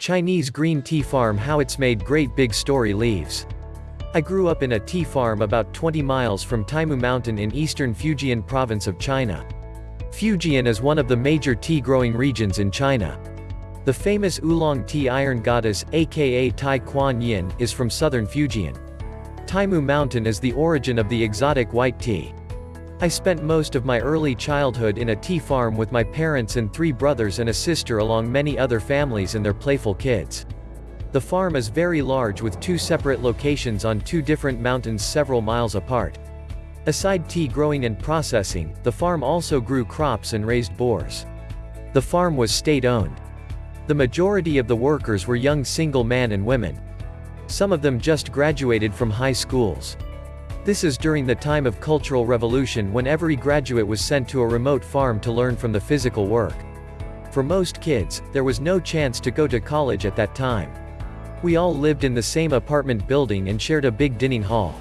Chinese green tea farm how it's made great big story leaves. I grew up in a tea farm about 20 miles from Taimu Mountain in eastern Fujian province of China. Fujian is one of the major tea growing regions in China. The famous oolong tea iron goddess, aka Tai Kuan Yin, is from southern Fujian. Taimu Mountain is the origin of the exotic white tea. I spent most of my early childhood in a tea farm with my parents and three brothers and a sister along many other families and their playful kids. The farm is very large with two separate locations on two different mountains several miles apart. Aside tea growing and processing, the farm also grew crops and raised boars. The farm was state-owned. The majority of the workers were young single men and women. Some of them just graduated from high schools. This is during the time of Cultural Revolution when every graduate was sent to a remote farm to learn from the physical work. For most kids, there was no chance to go to college at that time. We all lived in the same apartment building and shared a big dining hall.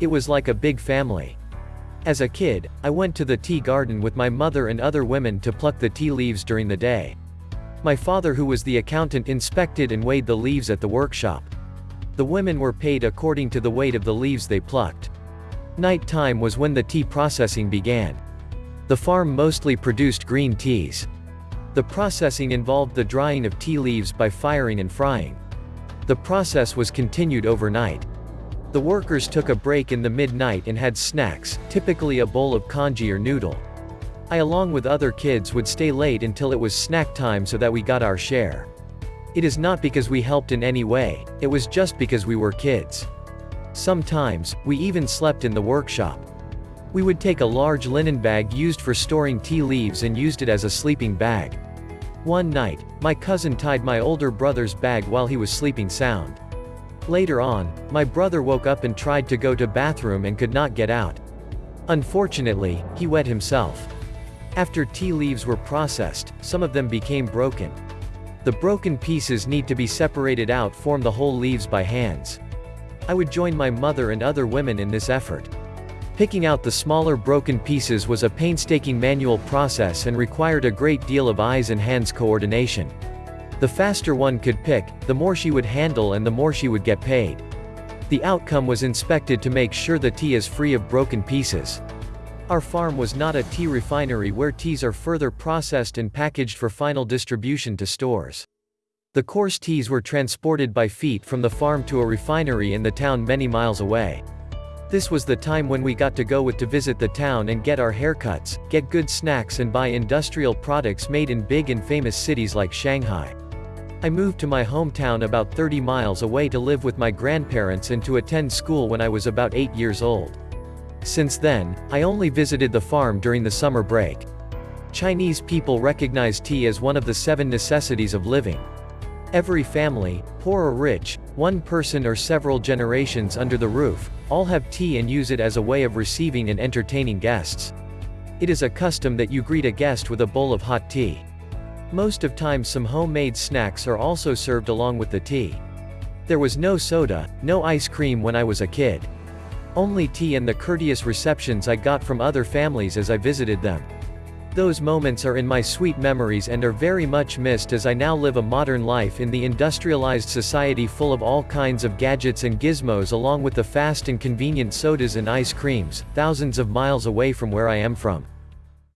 It was like a big family. As a kid, I went to the tea garden with my mother and other women to pluck the tea leaves during the day. My father who was the accountant inspected and weighed the leaves at the workshop. The women were paid according to the weight of the leaves they plucked. Night time was when the tea processing began. The farm mostly produced green teas. The processing involved the drying of tea leaves by firing and frying. The process was continued overnight. The workers took a break in the midnight and had snacks, typically a bowl of congee or noodle. I along with other kids would stay late until it was snack time so that we got our share. It is not because we helped in any way, it was just because we were kids. Sometimes, we even slept in the workshop. We would take a large linen bag used for storing tea leaves and used it as a sleeping bag. One night, my cousin tied my older brother's bag while he was sleeping sound. Later on, my brother woke up and tried to go to bathroom and could not get out. Unfortunately, he wet himself. After tea leaves were processed, some of them became broken. The broken pieces need to be separated out form the whole leaves by hands. I would join my mother and other women in this effort. Picking out the smaller broken pieces was a painstaking manual process and required a great deal of eyes and hands coordination. The faster one could pick, the more she would handle and the more she would get paid. The outcome was inspected to make sure the tea is free of broken pieces. Our farm was not a tea refinery where teas are further processed and packaged for final distribution to stores. The coarse teas were transported by feet from the farm to a refinery in the town many miles away. This was the time when we got to go with to visit the town and get our haircuts, get good snacks and buy industrial products made in big and famous cities like Shanghai. I moved to my hometown about 30 miles away to live with my grandparents and to attend school when I was about 8 years old. Since then, I only visited the farm during the summer break. Chinese people recognize tea as one of the seven necessities of living. Every family, poor or rich, one person or several generations under the roof, all have tea and use it as a way of receiving and entertaining guests. It is a custom that you greet a guest with a bowl of hot tea. Most of times some homemade snacks are also served along with the tea. There was no soda, no ice cream when I was a kid. Only tea and the courteous receptions I got from other families as I visited them. Those moments are in my sweet memories and are very much missed as I now live a modern life in the industrialized society full of all kinds of gadgets and gizmos along with the fast and convenient sodas and ice creams, thousands of miles away from where I am from.